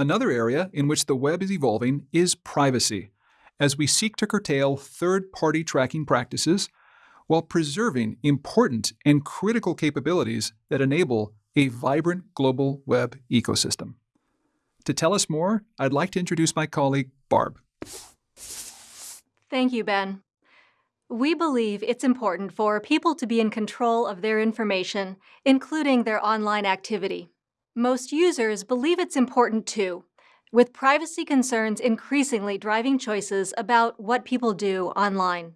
Another area in which the web is evolving is privacy, as we seek to curtail third-party tracking practices while preserving important and critical capabilities that enable a vibrant global web ecosystem. To tell us more, I'd like to introduce my colleague, Barb. Thank you, Ben. We believe it's important for people to be in control of their information, including their online activity. Most users believe it's important too, with privacy concerns increasingly driving choices about what people do online.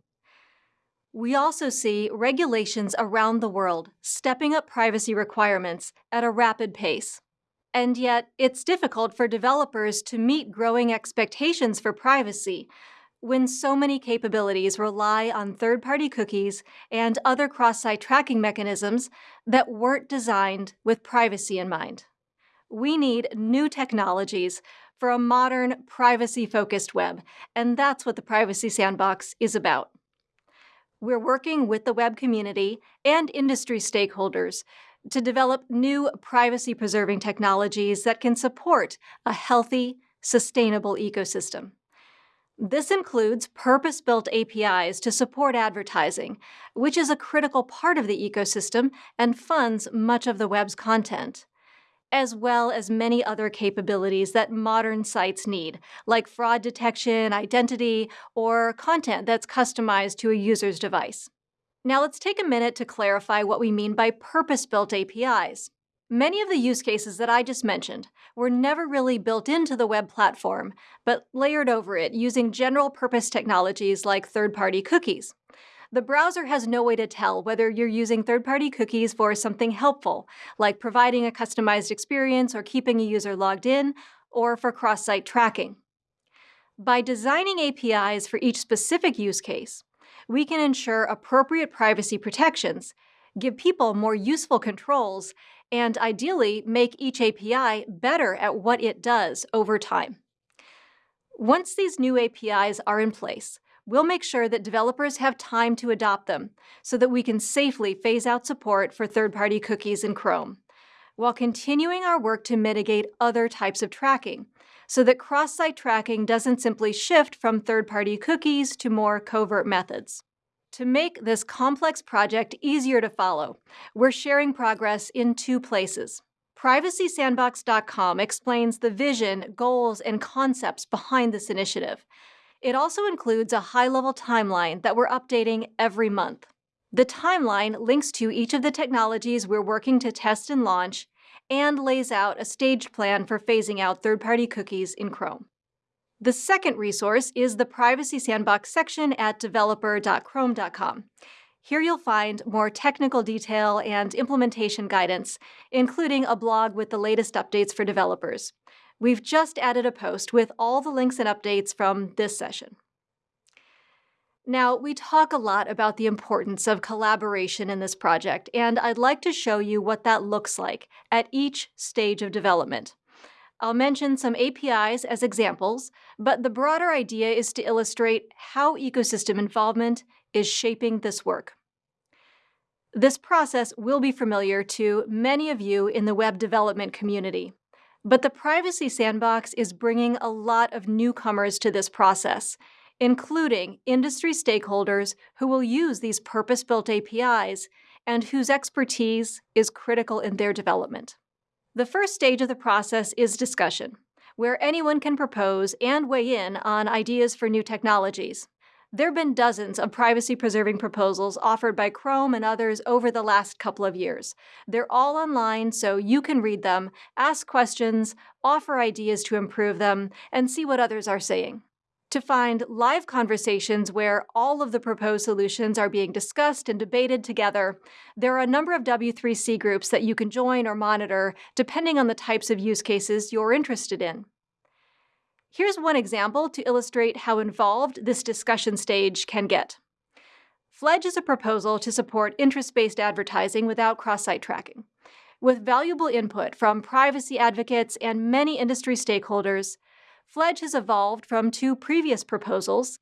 We also see regulations around the world stepping up privacy requirements at a rapid pace. And yet, it's difficult for developers to meet growing expectations for privacy when so many capabilities rely on third-party cookies and other cross-site tracking mechanisms that weren't designed with privacy in mind. We need new technologies for a modern, privacy-focused web, and that's what the Privacy Sandbox is about. We're working with the web community and industry stakeholders to develop new privacy-preserving technologies that can support a healthy, sustainable ecosystem. This includes purpose-built APIs to support advertising, which is a critical part of the ecosystem and funds much of the web's content, as well as many other capabilities that modern sites need, like fraud detection, identity, or content that's customized to a user's device. Now let's take a minute to clarify what we mean by purpose-built APIs. Many of the use cases that I just mentioned were never really built into the web platform, but layered over it using general-purpose technologies like third-party cookies. The browser has no way to tell whether you're using third-party cookies for something helpful, like providing a customized experience or keeping a user logged in, or for cross-site tracking. By designing APIs for each specific use case, we can ensure appropriate privacy protections, give people more useful controls, and ideally make each API better at what it does over time. Once these new APIs are in place, we'll make sure that developers have time to adopt them so that we can safely phase out support for third-party cookies in Chrome, while continuing our work to mitigate other types of tracking so that cross-site tracking doesn't simply shift from third-party cookies to more covert methods. To make this complex project easier to follow, we're sharing progress in two places. PrivacySandbox.com explains the vision, goals, and concepts behind this initiative. It also includes a high-level timeline that we're updating every month. The timeline links to each of the technologies we're working to test and launch and lays out a staged plan for phasing out third-party cookies in Chrome. The second resource is the Privacy Sandbox section at developer.chrome.com. Here you'll find more technical detail and implementation guidance, including a blog with the latest updates for developers. We've just added a post with all the links and updates from this session. Now, we talk a lot about the importance of collaboration in this project, and I'd like to show you what that looks like at each stage of development. I'll mention some APIs as examples, but the broader idea is to illustrate how ecosystem involvement is shaping this work. This process will be familiar to many of you in the web development community, but the Privacy Sandbox is bringing a lot of newcomers to this process, including industry stakeholders who will use these purpose-built APIs and whose expertise is critical in their development. The first stage of the process is discussion, where anyone can propose and weigh in on ideas for new technologies. There have been dozens of privacy-preserving proposals offered by Chrome and others over the last couple of years. They're all online, so you can read them, ask questions, offer ideas to improve them, and see what others are saying. To find live conversations where all of the proposed solutions are being discussed and debated together, there are a number of W3C groups that you can join or monitor depending on the types of use cases you're interested in. Here's one example to illustrate how involved this discussion stage can get. Fledge is a proposal to support interest-based advertising without cross-site tracking. With valuable input from privacy advocates and many industry stakeholders, Fledge has evolved from two previous proposals,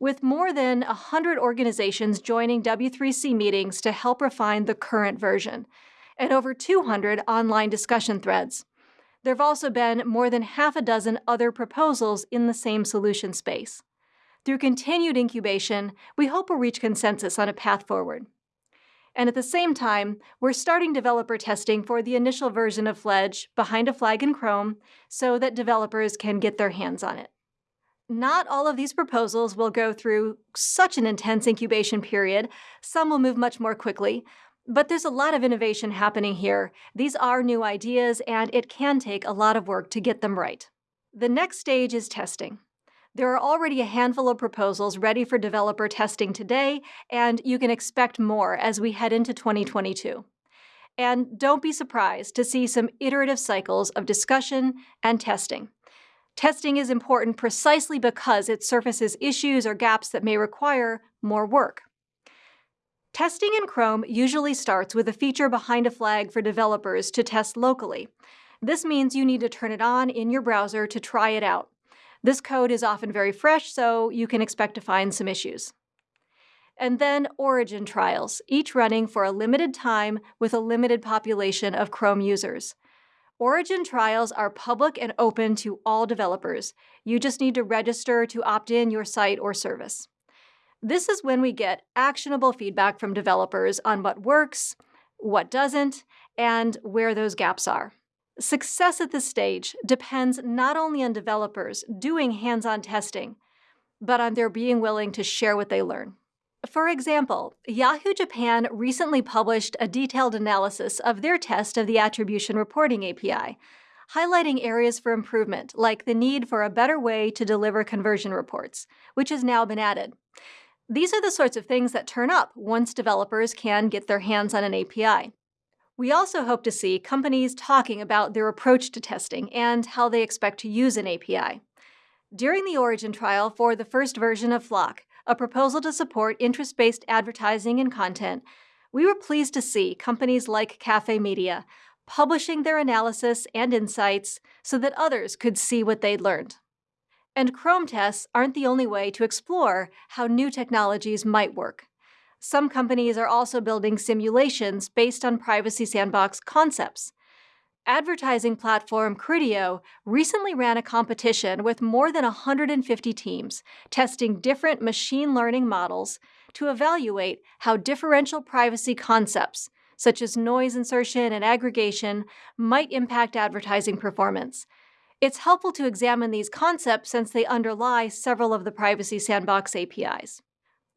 with more than 100 organizations joining W3C meetings to help refine the current version, and over 200 online discussion threads. There have also been more than half a dozen other proposals in the same solution space. Through continued incubation, we hope we'll reach consensus on a path forward. And at the same time, we're starting developer testing for the initial version of Fledge behind a flag in Chrome so that developers can get their hands on it. Not all of these proposals will go through such an intense incubation period. Some will move much more quickly, but there's a lot of innovation happening here. These are new ideas, and it can take a lot of work to get them right. The next stage is testing. There are already a handful of proposals ready for developer testing today, and you can expect more as we head into 2022. And don't be surprised to see some iterative cycles of discussion and testing. Testing is important precisely because it surfaces issues or gaps that may require more work. Testing in Chrome usually starts with a feature behind a flag for developers to test locally. This means you need to turn it on in your browser to try it out. This code is often very fresh, so you can expect to find some issues. And then origin trials, each running for a limited time with a limited population of Chrome users. Origin trials are public and open to all developers. You just need to register to opt in your site or service. This is when we get actionable feedback from developers on what works, what doesn't, and where those gaps are. Success at this stage depends not only on developers doing hands on testing, but on their being willing to share what they learn. For example, Yahoo Japan recently published a detailed analysis of their test of the Attribution Reporting API, highlighting areas for improvement, like the need for a better way to deliver conversion reports, which has now been added. These are the sorts of things that turn up once developers can get their hands on an API. We also hope to see companies talking about their approach to testing and how they expect to use an API. During the Origin trial for the first version of FLoC, a proposal to support interest based advertising and content, we were pleased to see companies like Cafe Media publishing their analysis and insights so that others could see what they'd learned. And Chrome tests aren't the only way to explore how new technologies might work. Some companies are also building simulations based on Privacy Sandbox concepts. Advertising platform Criteo recently ran a competition with more than 150 teams testing different machine learning models to evaluate how differential privacy concepts, such as noise insertion and aggregation, might impact advertising performance. It's helpful to examine these concepts since they underlie several of the Privacy Sandbox APIs.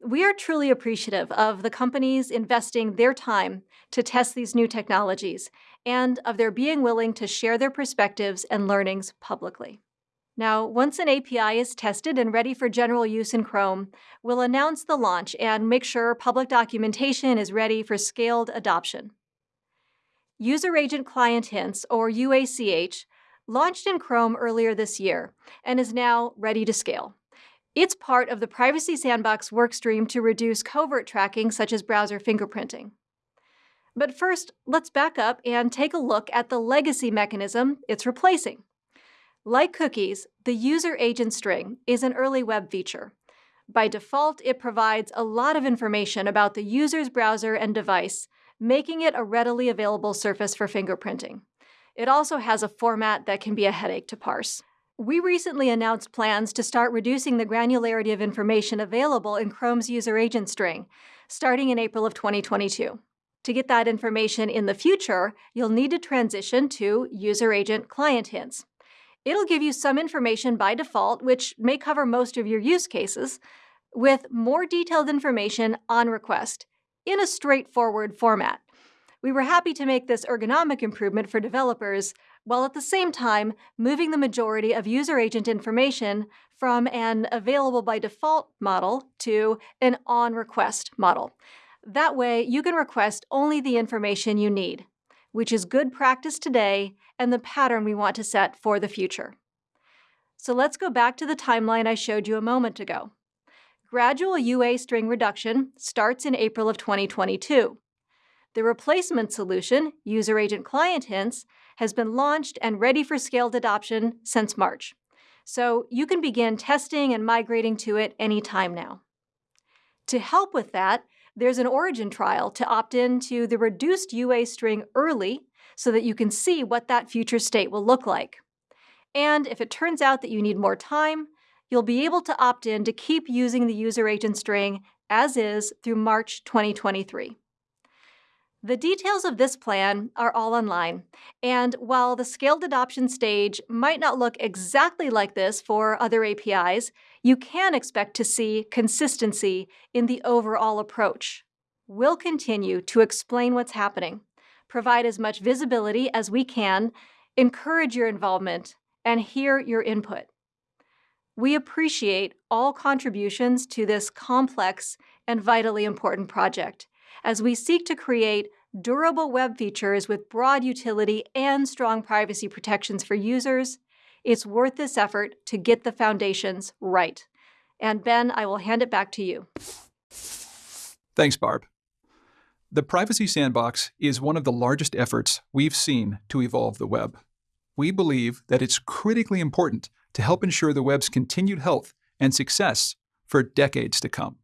We are truly appreciative of the companies investing their time to test these new technologies and of their being willing to share their perspectives and learnings publicly. Now, once an API is tested and ready for general use in Chrome, we'll announce the launch and make sure public documentation is ready for scaled adoption. User Agent Client Hints, or UACH, launched in Chrome earlier this year and is now ready to scale. It's part of the Privacy Sandbox workstream to reduce covert tracking such as browser fingerprinting. But first, let's back up and take a look at the legacy mechanism it's replacing. Like cookies, the user agent string is an early web feature. By default, it provides a lot of information about the user's browser and device, making it a readily available surface for fingerprinting. It also has a format that can be a headache to parse. We recently announced plans to start reducing the granularity of information available in Chrome's user agent string, starting in April of 2022. To get that information in the future, you'll need to transition to user agent client hints. It'll give you some information by default, which may cover most of your use cases, with more detailed information on request in a straightforward format. We were happy to make this ergonomic improvement for developers, while at the same time moving the majority of user agent information from an available by default model to an on request model. That way, you can request only the information you need, which is good practice today and the pattern we want to set for the future. So let's go back to the timeline I showed you a moment ago. Gradual UA string reduction starts in April of 2022. The replacement solution, User Agent Client Hints, has been launched and ready for scaled adoption since March. So you can begin testing and migrating to it anytime now. To help with that, there's an origin trial to opt in to the reduced UA string early so that you can see what that future state will look like. And if it turns out that you need more time, you'll be able to opt in to keep using the user agent string as is through March 2023. The details of this plan are all online, and while the scaled adoption stage might not look exactly like this for other APIs, you can expect to see consistency in the overall approach. We'll continue to explain what's happening, provide as much visibility as we can, encourage your involvement, and hear your input. We appreciate all contributions to this complex and vitally important project as we seek to create durable web features with broad utility and strong privacy protections for users. It's worth this effort to get the foundations right. And Ben, I will hand it back to you. Thanks, Barb. The Privacy Sandbox is one of the largest efforts we've seen to evolve the web. We believe that it's critically important to help ensure the web's continued health and success for decades to come.